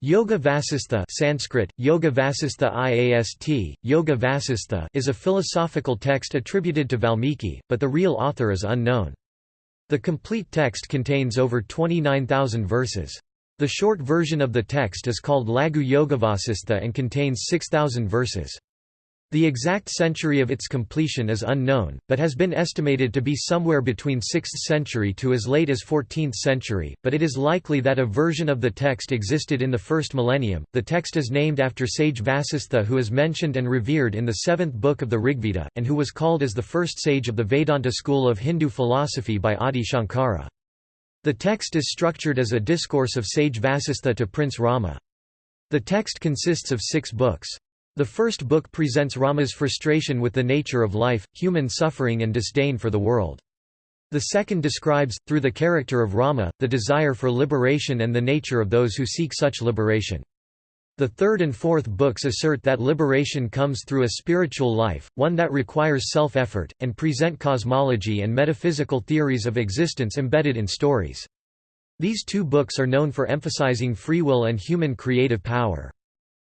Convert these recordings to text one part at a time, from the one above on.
Yoga Vasistha Sanskrit, Yoga Vasistha IAST, Yoga Vasistha is a philosophical text attributed to Valmiki, but the real author is unknown. The complete text contains over 29,000 verses. The short version of the text is called Laghu Yogavasistha and contains 6,000 verses. The exact century of its completion is unknown, but has been estimated to be somewhere between 6th century to as late as 14th century, but it is likely that a version of the text existed in the first millennium. The text is named after sage Vasistha who is mentioned and revered in the seventh book of the Rigveda, and who was called as the first sage of the Vedanta school of Hindu philosophy by Adi Shankara. The text is structured as a discourse of sage Vasistha to Prince Rama. The text consists of six books. The first book presents Rama's frustration with the nature of life, human suffering and disdain for the world. The second describes, through the character of Rama, the desire for liberation and the nature of those who seek such liberation. The third and fourth books assert that liberation comes through a spiritual life, one that requires self-effort, and present cosmology and metaphysical theories of existence embedded in stories. These two books are known for emphasizing free will and human creative power.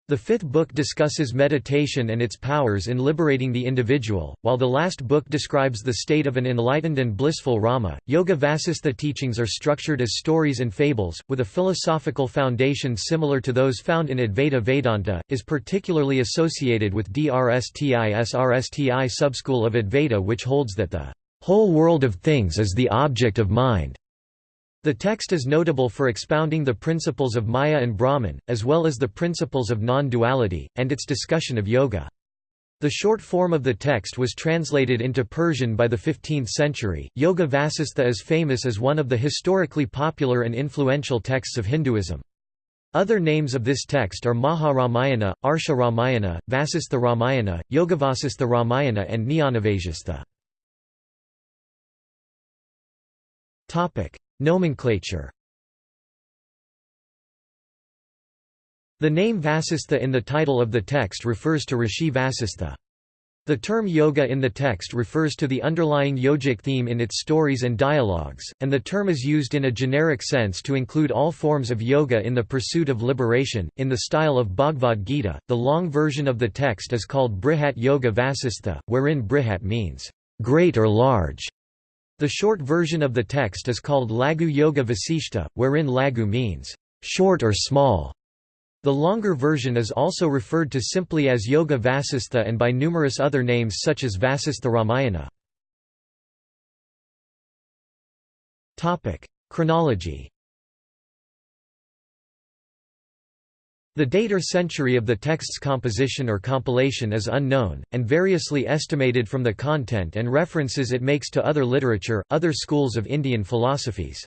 The fifth book discusses meditation and its powers in liberating the individual, while the last book describes the state of an enlightened and blissful Rama. Yoga Vasistha teachings are structured as stories and fables, with a philosophical foundation similar to those found in Advaita Vedanta, is particularly associated with DRSTI SRSTI subschool of Advaita which holds that the whole world of things is the object of mind. The text is notable for expounding the principles of Maya and Brahman, as well as the principles of non-duality, and its discussion of yoga. The short form of the text was translated into Persian by the 15th century. Yoga Vasistha is famous as one of the historically popular and influential texts of Hinduism. Other names of this text are Maharamayana, Arsha Ramayana, Vasistha Ramayana, Yogavasistha Ramayana and Jnanavasistha. Nomenclature The name Vasistha in the title of the text refers to Rishi Vasistha. The term yoga in the text refers to the underlying yogic theme in its stories and dialogues, and the term is used in a generic sense to include all forms of yoga in the pursuit of liberation. In the style of Bhagavad Gita, the long version of the text is called Brihat Yoga Vasistha, wherein Brihat means great or large, the short version of the text is called Laghu Yoga Vasishta, wherein Laghu means short or small. The longer version is also referred to simply as Yoga Vasistha and by numerous other names such as Vasistha Ramayana. Chronology The date or century of the text's composition or compilation is unknown, and variously estimated from the content and references it makes to other literature, other schools of Indian philosophies.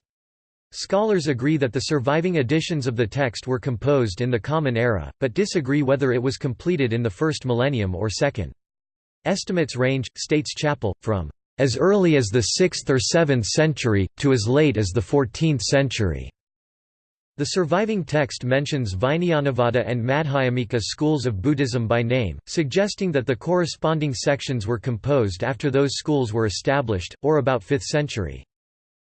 Scholars agree that the surviving editions of the text were composed in the Common Era, but disagree whether it was completed in the first millennium or second. Estimates range, states Chappell, from as early as the 6th or 7th century, to as late as the 14th century. The surviving text mentions Vijnanavada and Madhyamika schools of Buddhism by name, suggesting that the corresponding sections were composed after those schools were established, or about 5th century.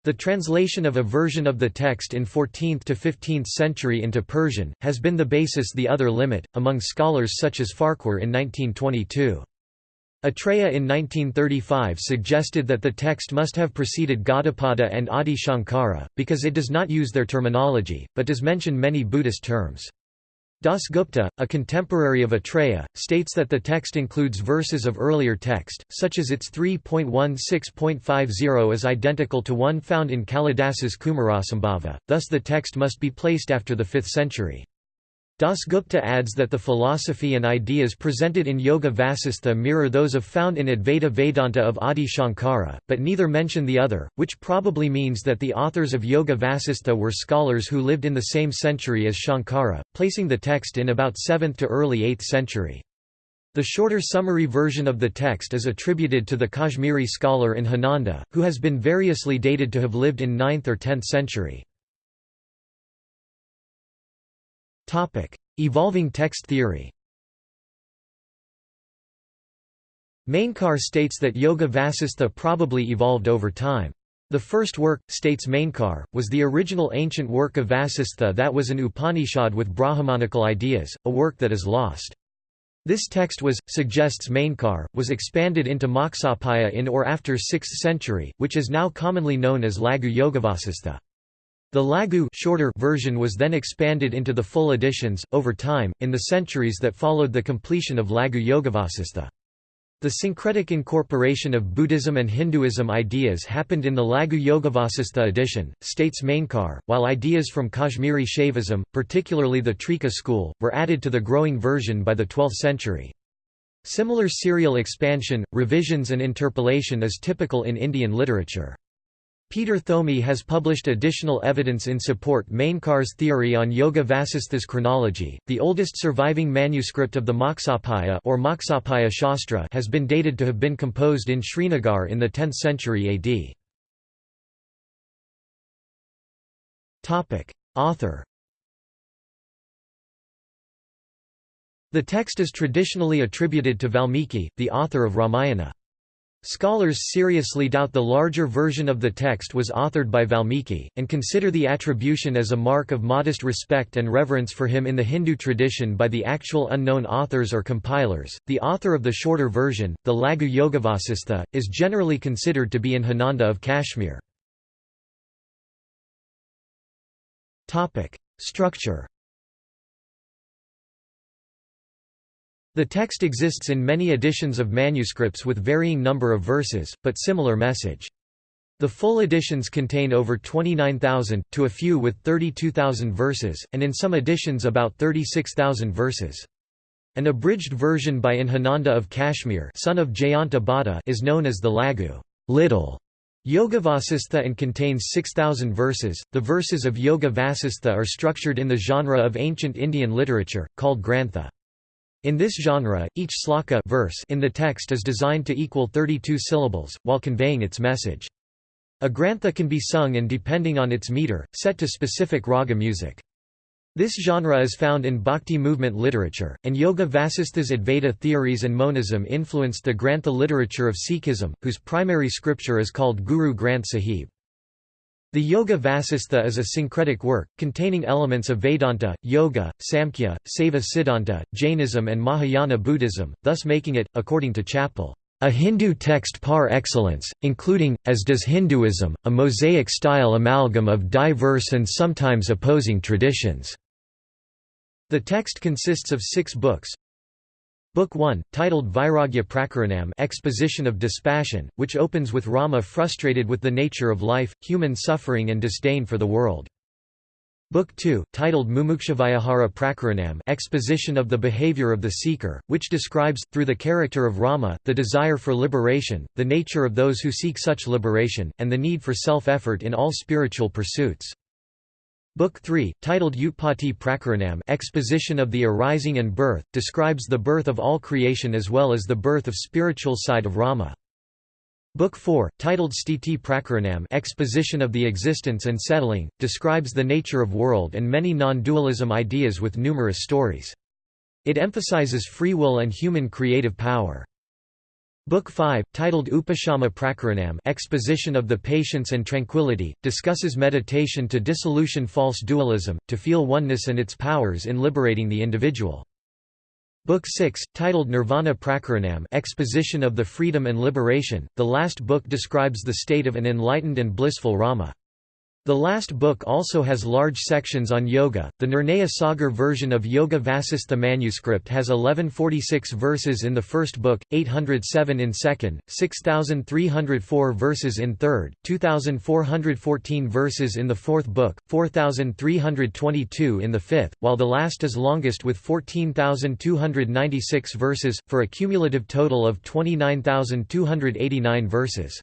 The translation of a version of the text in 14th to 15th century into Persian, has been the basis the other limit, among scholars such as Farquhar in 1922. Atreya in 1935 suggested that the text must have preceded Gaudapada and Adi Shankara, because it does not use their terminology, but does mention many Buddhist terms. Dasgupta, a contemporary of Atreya, states that the text includes verses of earlier text, such as its 3.16.50 is identical to one found in Kalidasa's Kumarasambhava, thus the text must be placed after the 5th century. Dasgupta adds that the philosophy and ideas presented in Yoga Vasistha mirror those of found in Advaita Vedanta of Adi Shankara, but neither mention the other, which probably means that the authors of Yoga Vasistha were scholars who lived in the same century as Shankara, placing the text in about 7th to early 8th century. The shorter summary version of the text is attributed to the Kashmiri scholar Inhananda, who has been variously dated to have lived in 9th or 10th century. Topic: Evolving text theory. Mainkar states that Yoga Vasistha probably evolved over time. The first work, states Mainkar, was the original ancient work of Vasistha that was an Upanishad with Brahmanical ideas, a work that is lost. This text was, suggests Mainkar, was expanded into Moksapaya in or after 6th century, which is now commonly known as Laghu Yogavasistha. The Laghu shorter version was then expanded into the full editions, over time, in the centuries that followed the completion of Laghu Yogavasistha. The syncretic incorporation of Buddhism and Hinduism ideas happened in the Laghu Yogavasistha edition, states Mainkar, while ideas from Kashmiri Shaivism, particularly the Trika school, were added to the growing version by the 12th century. Similar serial expansion, revisions and interpolation is typical in Indian literature. Peter Thomi has published additional evidence in support Mainkar's theory on Yoga Vasistha's chronology. The oldest surviving manuscript of the Moksapaya or Moksapaya Shastra has been dated to have been composed in Srinagar in the 10th century AD. Topic: Author The text is traditionally attributed to Valmiki, the author of Ramayana. Scholars seriously doubt the larger version of the text was authored by Valmiki, and consider the attribution as a mark of modest respect and reverence for him in the Hindu tradition by the actual unknown authors or compilers. The author of the shorter version, the Laghu Yogavasistha, is generally considered to be Inhananda of Kashmir. Structure The text exists in many editions of manuscripts with varying number of verses, but similar message. The full editions contain over 29,000, to a few with 32,000 verses, and in some editions about 36,000 verses. An abridged version by Inhananda of Kashmir son of Jayanta is known as the Laghu little Yoga Vasistha and contains 6,000 verses. The verses of Yoga Vasistha are structured in the genre of ancient Indian literature, called grantha. In this genre, each sloka verse in the text is designed to equal 32 syllables, while conveying its message. A grantha can be sung and depending on its meter, set to specific raga music. This genre is found in Bhakti movement literature, and Yoga Vasistha's Advaita theories and monism influenced the Grantha literature of Sikhism, whose primary scripture is called Guru Granth Sahib. The Yoga Vasistha is a syncretic work, containing elements of Vedanta, Yoga, Samkhya, Saiva Siddhanta, Jainism and Mahayana Buddhism, thus making it, according to Chappell, a Hindu text par excellence, including, as does Hinduism, a mosaic-style amalgam of diverse and sometimes opposing traditions. The text consists of six books, Book 1, titled Vairagya Prakaranam Exposition of Dispassion, which opens with Rama frustrated with the nature of life, human suffering and disdain for the world. Book 2, titled Mumukshavaihara Prakaranam Exposition of the Behavior of the Seeker, which describes, through the character of Rama, the desire for liberation, the nature of those who seek such liberation, and the need for self-effort in all spiritual pursuits. Book 3, titled Utpatti Prakaranam Exposition of the Arising and Birth, describes the birth of all creation as well as the birth of spiritual side of Rama. Book 4, titled Sthiti Prakaranam Exposition of the Existence and Settling, describes the nature of world and many non-dualism ideas with numerous stories. It emphasizes free will and human creative power. Book 5, titled Upashama Prakaranam Exposition of the Patience and Tranquility, discusses meditation to dissolution false dualism, to feel oneness and its powers in liberating the individual. Book 6, titled Nirvana Prakaranam Exposition of the Freedom and Liberation, the last book describes the state of an enlightened and blissful Rama. The last book also has large sections on yoga. The Nirnaya Sagar version of Yoga Vasistha manuscript has 1146 verses in the first book, 807 in second, 6304 verses in third, 2414 verses in the fourth book, 4322 in the fifth, while the last is longest with 14296 verses, for a cumulative total of 29289 verses.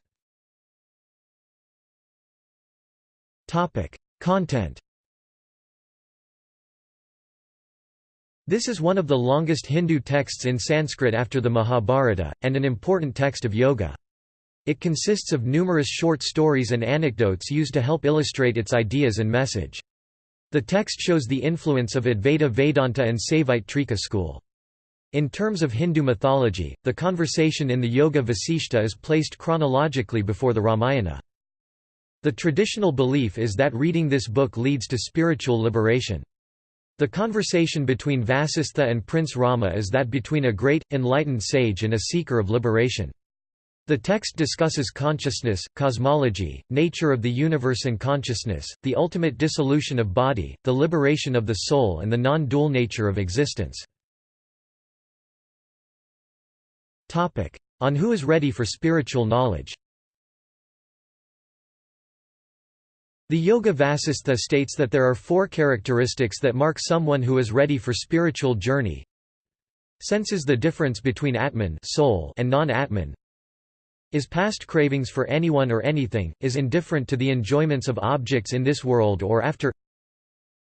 Content This is one of the longest Hindu texts in Sanskrit after the Mahabharata, and an important text of yoga. It consists of numerous short stories and anecdotes used to help illustrate its ideas and message. The text shows the influence of Advaita Vedanta and Saivite Trika school. In terms of Hindu mythology, the conversation in the Yoga Vasishta is placed chronologically before the Ramayana. The traditional belief is that reading this book leads to spiritual liberation. The conversation between Vasistha and Prince Rama is that between a great, enlightened sage and a seeker of liberation. The text discusses consciousness, cosmology, nature of the universe and consciousness, the ultimate dissolution of body, the liberation of the soul and the non-dual nature of existence. On who is ready for spiritual knowledge The Yoga Vasistha states that there are four characteristics that mark someone who is ready for spiritual journey. Senses the difference between Atman soul and non-Atman. Is past cravings for anyone or anything, is indifferent to the enjoyments of objects in this world or after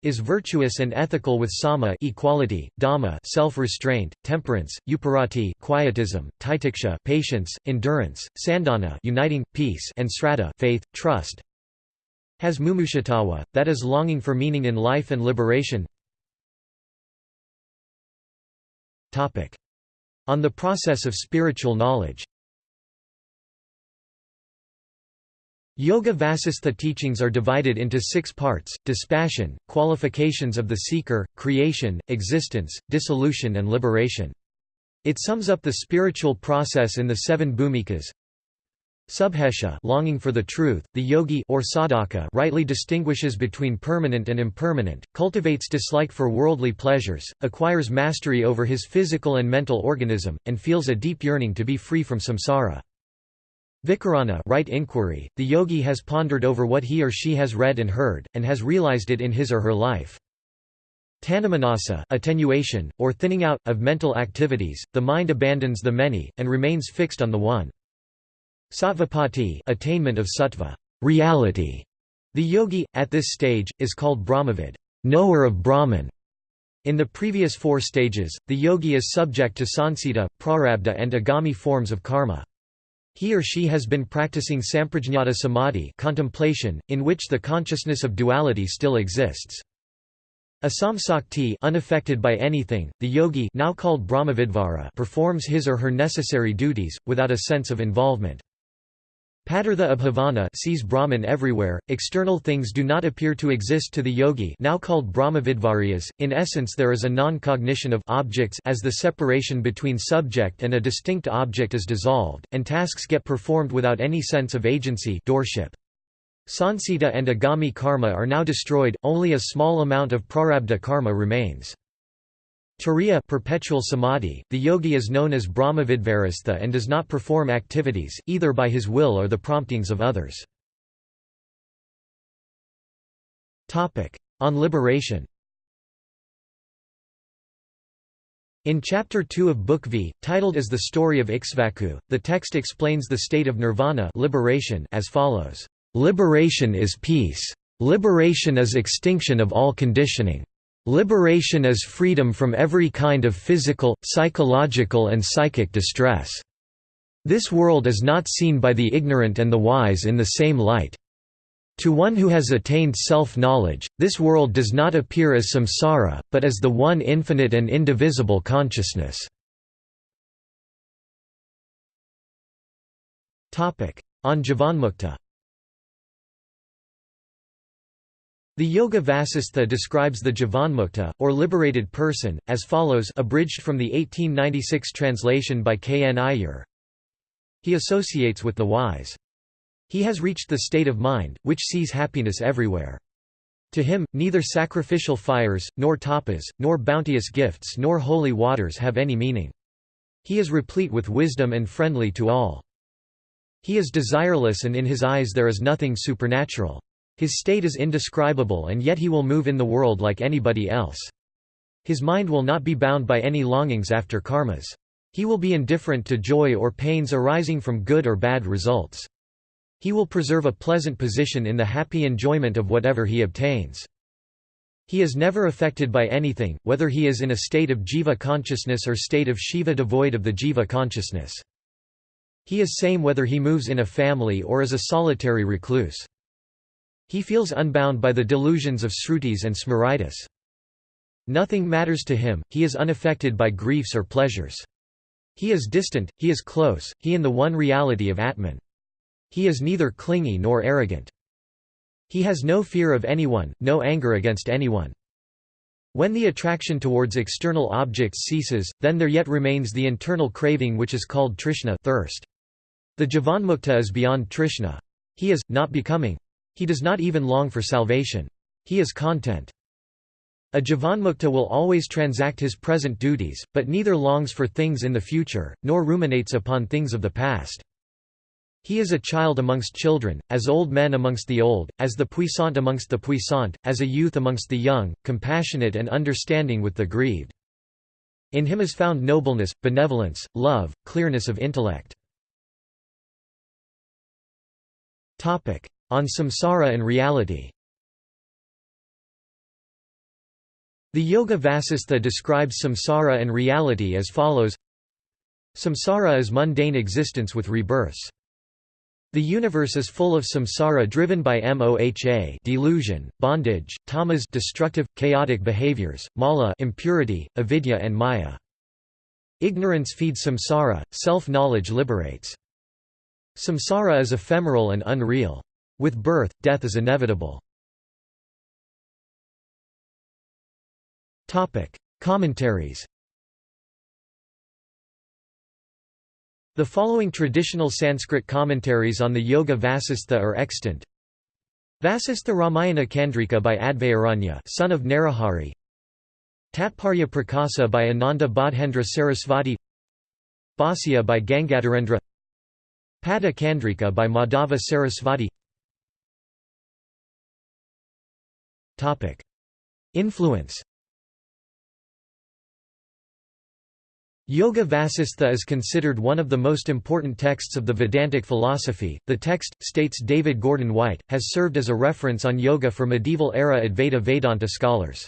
is virtuous and ethical with sama equality, dama self-restraint, temperance, uparati quietism, titiksha patience, endurance, sandhana uniting, peace and sraddha faith, trust, has mumukshatava, that is longing for meaning in life and liberation. On the process of spiritual knowledge. Yoga Vasistha teachings are divided into six parts, dispassion, qualifications of the seeker, creation, existence, dissolution and liberation. It sums up the spiritual process in the seven bhumikas, Subheccha longing for the truth, the yogi or sadhaka rightly distinguishes between permanent and impermanent, cultivates dislike for worldly pleasures, acquires mastery over his physical and mental organism, and feels a deep yearning to be free from samsara. Vicarana right inquiry, the yogi has pondered over what he or she has read and heard, and has realized it in his or her life. Tanumanasa attenuation, or thinning out, of mental activities, the mind abandons the many, and remains fixed on the one. Sattvapati attainment of sattva reality. The yogi, at this stage, is called Brahmavid knower of Brahman". In the previous four stages, the yogi is subject to sanchita, prarabdha and agami forms of karma. He or she has been practicing samprajñata samadhi contemplation, in which the consciousness of duality still exists. Asamsakti unaffected by anything, the yogi now called performs his or her necessary duties, without a sense of involvement. Padartha Abhavana sees Brahman everywhere, external things do not appear to exist to the yogi now called Brahmavidvaryas, in essence there is a non-cognition of objects as the separation between subject and a distinct object is dissolved, and tasks get performed without any sense of agency. Sanchita and agami karma are now destroyed, only a small amount of prarabdha karma remains. Turiya perpetual samadhi, the yogi is known as Brahmavidvarastha and does not perform activities, either by his will or the promptings of others. On liberation In Chapter 2 of Book V, titled as The Story of Ikshvaku, the text explains the state of nirvana liberation as follows, "...liberation is peace. Liberation is extinction of all conditioning. Liberation is freedom from every kind of physical, psychological and psychic distress. This world is not seen by the ignorant and the wise in the same light. To one who has attained self-knowledge, this world does not appear as samsara, but as the one infinite and indivisible consciousness. On Jivanmukta The Yoga Vasistha describes the Jivanmukta, or liberated person, as follows abridged from the 1896 translation by K. N. Iyer. He associates with the wise. He has reached the state of mind, which sees happiness everywhere. To him, neither sacrificial fires, nor tapas, nor bounteous gifts nor holy waters have any meaning. He is replete with wisdom and friendly to all. He is desireless and in his eyes there is nothing supernatural. His state is indescribable and yet he will move in the world like anybody else. His mind will not be bound by any longings after karmas. He will be indifferent to joy or pains arising from good or bad results. He will preserve a pleasant position in the happy enjoyment of whatever he obtains. He is never affected by anything, whether he is in a state of jiva consciousness or state of shiva devoid of the jiva consciousness. He is same whether he moves in a family or is a solitary recluse. He feels unbound by the delusions of srutis and smritis. Nothing matters to him, he is unaffected by griefs or pleasures. He is distant, he is close, he in the one reality of Atman. He is neither clingy nor arrogant. He has no fear of anyone, no anger against anyone. When the attraction towards external objects ceases, then there yet remains the internal craving which is called trishna thirst. The Jivanmukta is beyond trishna. He is, not becoming. He does not even long for salvation. He is content. A Jivanmukta will always transact his present duties, but neither longs for things in the future, nor ruminates upon things of the past. He is a child amongst children, as old men amongst the old, as the puissant amongst the puissant, as a youth amongst the young, compassionate and understanding with the grieved. In him is found nobleness, benevolence, love, clearness of intellect. On samsara and reality The Yoga Vasistha describes samsara and reality as follows Samsara is mundane existence with rebirths. The universe is full of samsara driven by moha delusion, bondage, tamas destructive, chaotic behaviors, mala impurity, avidya and maya. Ignorance feeds samsara, self-knowledge liberates. Samsara is ephemeral and unreal. With birth, death is inevitable. Commentaries The following traditional Sanskrit commentaries on the Yoga Vasistha are extant. Vasistha Ramayana Chandrika by Advayaranya son of Narahari. Tatparya Prakasa by Ananda Bodhendra Sarasvati. Bhasya by Gangadharendra Pada Chandrika by Madhava Sarasvati Influence Yoga Vasistha is considered one of the most important texts of the Vedantic philosophy. The text, states David Gordon White, has served as a reference on yoga for medieval era Advaita Vedanta scholars.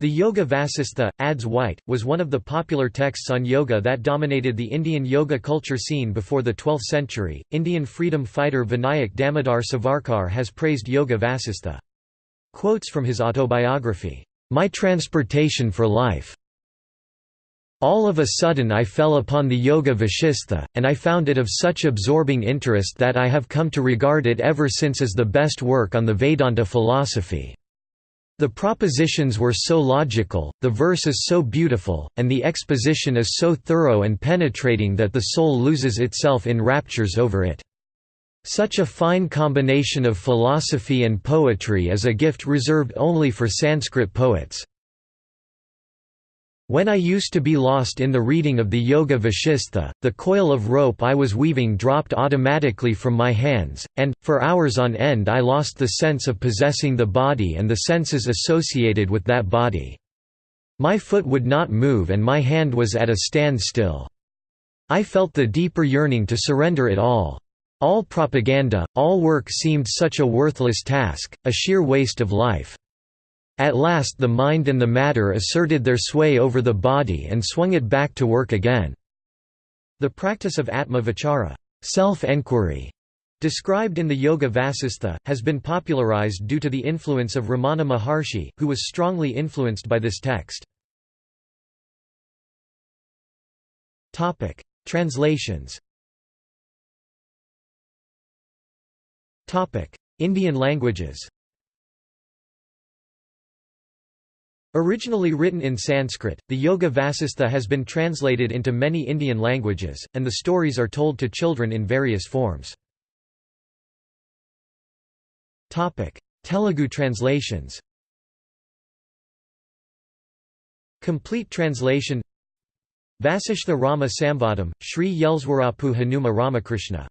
The Yoga Vasistha, adds White, was one of the popular texts on yoga that dominated the Indian yoga culture scene before the 12th century. Indian freedom fighter Vinayak Damodar Savarkar has praised Yoga Vasistha. Quotes from his autobiography, My Transportation for Life all of a sudden I fell upon the Yoga Vashistha, and I found it of such absorbing interest that I have come to regard it ever since as the best work on the Vedanta philosophy. The propositions were so logical, the verse is so beautiful, and the exposition is so thorough and penetrating that the soul loses itself in raptures over it. Such a fine combination of philosophy and poetry is a gift reserved only for Sanskrit poets. When I used to be lost in the reading of the Yoga Vashistha, the coil of rope I was weaving dropped automatically from my hands, and, for hours on end I lost the sense of possessing the body and the senses associated with that body. My foot would not move and my hand was at a standstill. I felt the deeper yearning to surrender it all. All propaganda, all work seemed such a worthless task, a sheer waste of life. At last the mind and the matter asserted their sway over the body and swung it back to work again. The practice of Atma Vichara self-enquiry", described in the Yoga Vasistha, has been popularized due to the influence of Ramana Maharshi, who was strongly influenced by this text. Translations Indian languages Originally written in Sanskrit, the Yoga Vasistha has been translated into many Indian languages, and the stories are told to children in various forms. Telugu translations Complete translation Vasishtha Rama Samvadam, Sri Yelswarapu Hanuma Ramakrishna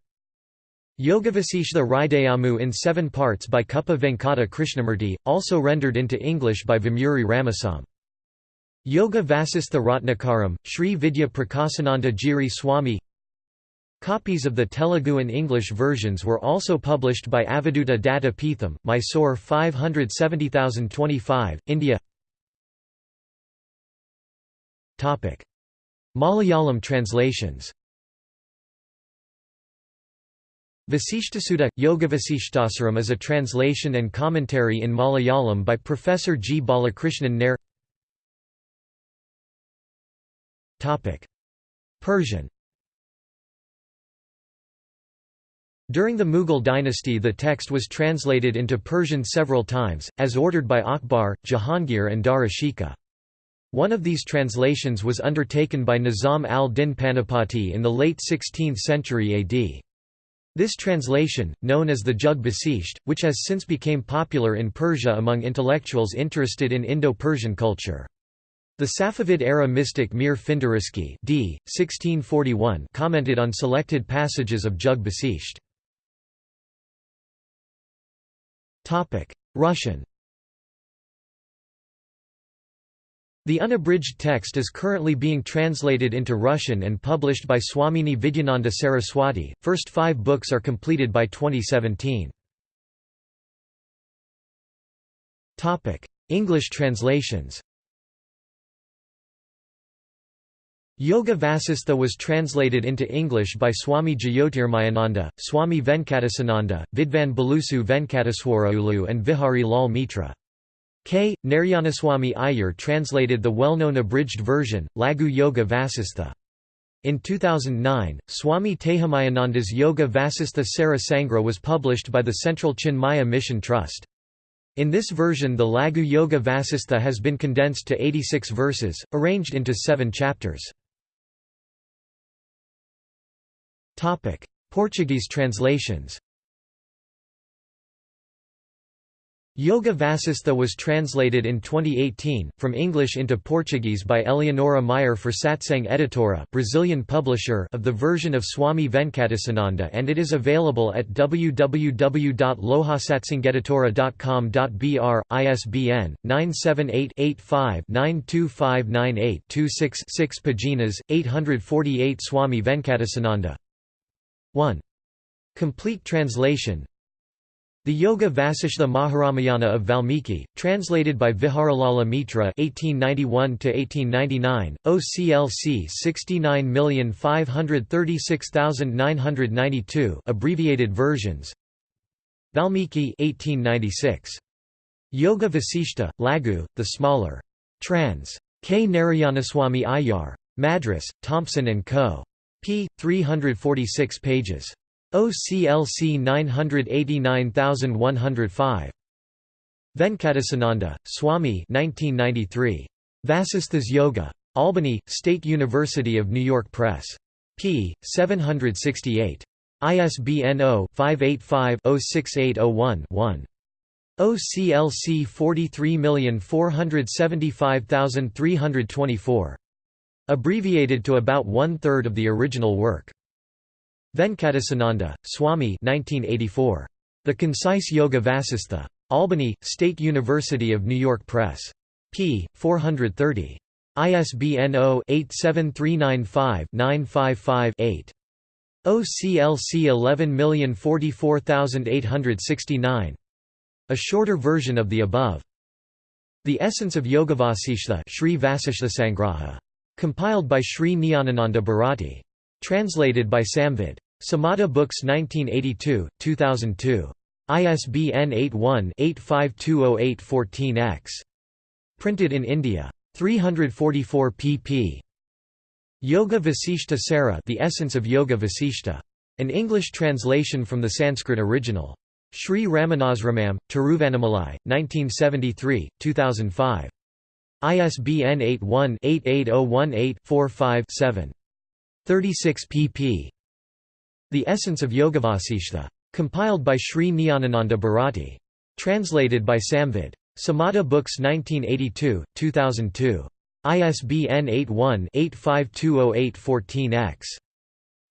Yogavasishtha Hridayamu in seven parts by Kuppa Venkata Krishnamurti, also rendered into English by Vemuri Ramesam. Yoga Vasistha Ratnakaram, Sri Vidya Prakasananda Giri Swami. Copies of the Telugu and English versions were also published by Avaduta Datta Peetham, Mysore 570025, India. Malayalam translations Vasishtasutta – Yogavasishtasaram is a translation and commentary in Malayalam by Professor G. Balakrishnan Nair Persian During the Mughal dynasty the text was translated into Persian several times, as ordered by Akbar, Jahangir and Dara Shikoh. One of these translations was undertaken by Nizam al-Din Panipati in the late 16th century AD. This translation, known as the Jug Basisht, which has since became popular in Persia among intellectuals interested in Indo-Persian culture. The Safavid-era mystic Mir Findiriski d. 1641 commented on selected passages of Jug Basisht. Russian The unabridged text is currently being translated into Russian and published by Swamini Vidyananda Saraswati. First five books are completed by 2017. Topic: English translations Yoga Vasistha was translated into English by Swami Jyotirmayananda, Swami Venkatesananda, Vidvan Balusu Venkataswaraulu and Vihari Lal Mitra. K. Narayanaswamy Iyer translated the well-known abridged version, Laghu Yoga Vasistha. In 2009, Swami Tejomayananda's Yoga Vasistha Sara Sangra was published by the Central Chinmaya Mission Trust. In this version the Laghu Yoga Vasistha has been condensed to 86 verses, arranged into seven chapters. Portuguese translations Yoga Vasistha was translated in 2018, from English into Portuguese by Eleonora Meyer for Satsang Editora Brazilian publisher of the version of Swami Venkatesananda and it is available at www.lohasatsangeditora.com.br, ISBN, 978-85-92598-26-6 paginas, 848 Swami Venkatesananda 1. Complete translation the Yoga Vasishtha Maharamayana of Valmiki, translated by Viharalala Mitra (1891–1899), OCLC 69536992, abbreviated versions. Valmiki 1896. Yoga Vasishta, Laghu, the smaller. Trans. K. Narayanaswamy Iyar. Madras, Thompson & Co. p. 346 pages. OCLC 989105. Venkatesananda, Swami 1993. Vasisthas Yoga. Albany, State University of New York Press. p. 768. ISBN 0-585-06801-1. OCLC 43475324. Abbreviated to about one-third of the original work. Venkatesananda, Swami 1984. The Concise Yoga Vasistha. Albany, State University of New York Press. p. 430. ISBN 0-87395-955-8. OCLC 11044869. A shorter version of the above. The Essence of Yogavasishtha Sri Vasishthasangraha. Compiled by Sri Nyanananda Bharati. Translated by Samvid. Samata Books 1982, 2002. ISBN 81-85200814-X. Printed in India. 344 pp. Yoga Vasishta Sara The Essence of Yoga Vasishta. An English translation from the Sanskrit original. Sri Ramanasramam, Tiruvannamalai, 1973, 2005. ISBN 81 88018 45 7. 36 pp. The Essence of Yogavasishtha. Compiled by Sri Nyanananda Bharati. Translated by Samvid. Samata Books 1982, 2002. ISBN 81-85200814-X.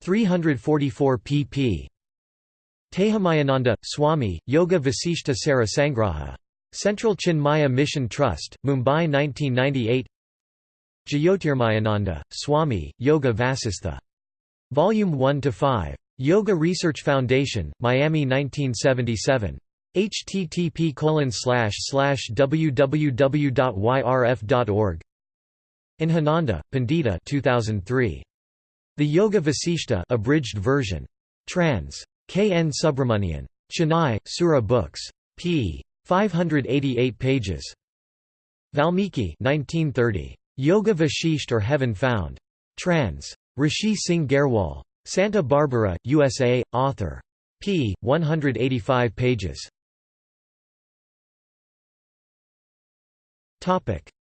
344 pp. Tejomayananda, Swami, Yoga Vasishta Sara Sangraha. Central Chinmaya Mission Trust, Mumbai 1998 Jyotirmayananda, Swami, Yoga Vasistha. Volume 1–5. Yoga Research Foundation, Miami 1977. http www.yrf.org Inhananda, Pandita 2003. The Yoga Vasishta abridged version. Trans. K. N. Subramanian. Chennai, Sura Books. p. 588 pages. Valmiki 1930. Yoga Vashisht or Heaven Found. Trans. Rishi Singh Garhwal. Santa Barbara, USA, author. p. 185 pages.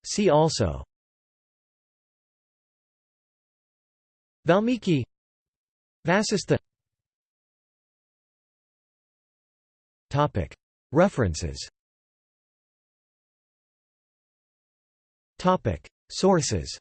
See also Valmiki Vasistha References Sources.